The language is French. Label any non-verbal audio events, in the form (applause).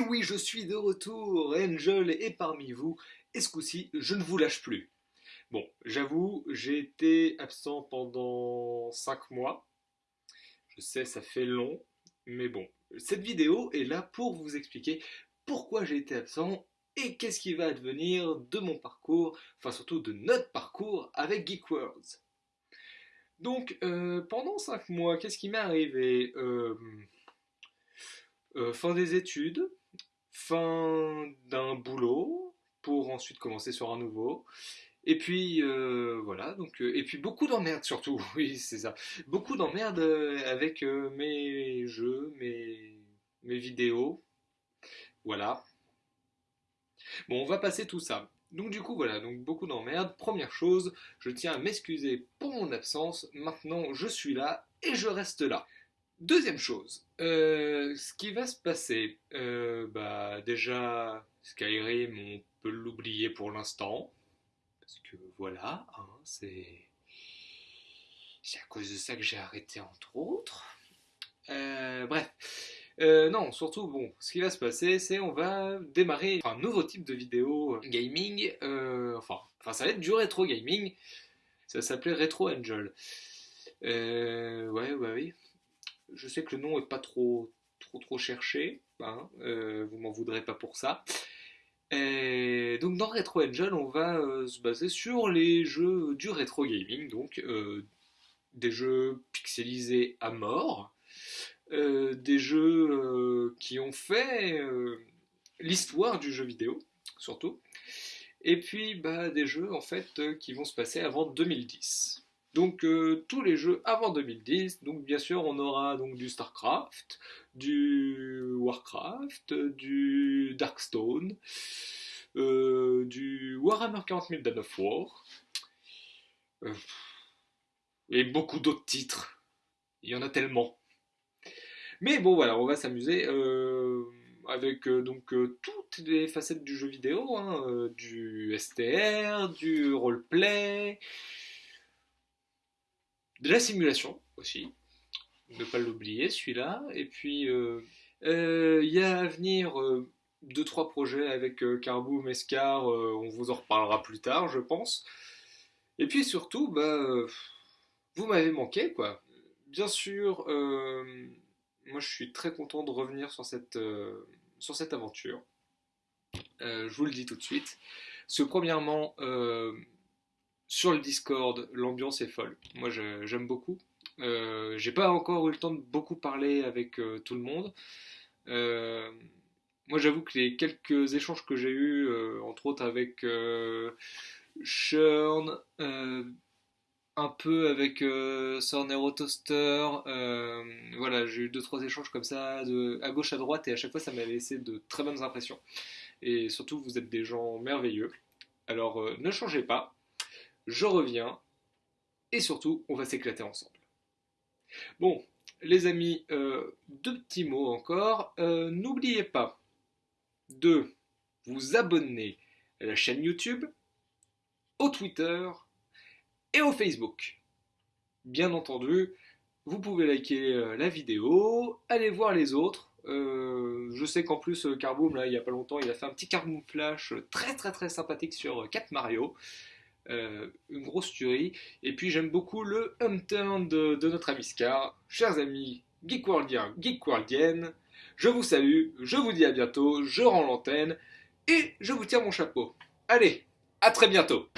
oui, je suis de retour, Angel est parmi vous, et ce coup-ci, je ne vous lâche plus. Bon, j'avoue, j'ai été absent pendant 5 mois. Je sais, ça fait long, mais bon. Cette vidéo est là pour vous expliquer pourquoi j'ai été absent et qu'est-ce qui va advenir de mon parcours, enfin surtout de notre parcours avec Geek Worlds. Donc, euh, pendant 5 mois, qu'est-ce qui m'est arrivé? Euh, euh, Fin des études, fin d'un boulot, pour ensuite commencer sur un nouveau. Et puis voilà, donc et puis beaucoup d'emmerdes surtout, (laughs) oui c'est ça, beaucoup d'emmerdes avec mes jeux, mes, mes vidéos, voilà. Bon, on va passer tout ça. Donc du coup voilà, donc beaucoup d'emmerdes. Première chose, je tiens à m'excuser pour mon absence. Maintenant, je suis là et je reste là. Deuxième chose, euh, ce qui va se passer, euh, bah déjà Skyrim, on peut l'oublier pour l'instant, parce que voilà, hein, c'est à cause de ça que j'ai arrêté entre autres. Euh, bref, non, surtout, bon, ce qui va se passer, c'est on va démarrer un nouveau type de vidéo gaming, enfin, enfin, ça va être du rétro gaming, ça va s'appeler Retro Angel. Ouais, ouais, oui. Je sais que le nom est pas trop, trop, trop cherché, hein, vous m'en voudrez pas pour ça. Donc dans Retro Angel, on va se baser sur les jeux du rétro gaming, donc des jeux pixelisés à mort, euh, des jeux euh, qui ont fait euh, l'histoire du jeu vidéo, surtout, et puis bah, des jeux en fait qui vont se passer avant 2010. Donc tous les jeux avant 2010, donc bien sûr on aura donc du StarCraft, du Warcraft, du Darkstone, du Warhammer 40 000 Dawn of War, et beaucoup d'autres titres. Il y en a tellement. Mais bon, voilà, on va s'amuser euh, avec euh, donc euh, toutes les facettes du jeu vidéo, hein, du STR, du roleplay, de la simulation aussi, ne pas l'oublier celui-là. Et puis il y a à venir deux trois projets avec Carbo, Mescar, on vous en reparlera plus tard, je pense. Et puis surtout, bah, vous m'avez manqué, quoi. Bien sûr, moi je suis très content de revenir sur cette, euh, sur cette aventure. Euh, je vous le dis tout de suite. Parce que premièrement, euh, sur le Discord, l'ambiance est folle. Moi j'aime beaucoup. J'ai pas encore eu le temps de beaucoup parler avec tout le monde. moi j'avoue que les quelques échanges que j'ai eus, entre autres avec Churn, un peu avec euh, Sornero Toaster. Euh, voilà, j'ai eu deux trois échanges comme ça, de, à gauche à droite, et à chaque fois ça m'a laissé de très bonnes impressions. Et surtout, vous êtes des gens merveilleux. Alors euh, ne changez pas, je reviens, et surtout, on va s'éclater ensemble. Bon, les amis, deux petits mots encore. N'oubliez pas de vous abonner à la chaîne YouTube, au Twitter, et au Facebook. Bien entendu, vous pouvez liker euh, la vidéo, aller voir les autres. Euh, je sais qu'en plus, euh, Carboom, là, il n'y a pas longtemps, il a fait un petit Carboom Flash très très très sympathique sur 4 Mario. Une grosse tuerie. Et puis j'aime beaucoup le home turn de, notre ami Scar. Chers amis Geekworldiens, Geekworldiennes, je vous salue, je vous dis à bientôt, je rends l'antenne et je vous tire mon chapeau. Allez, à très bientôt.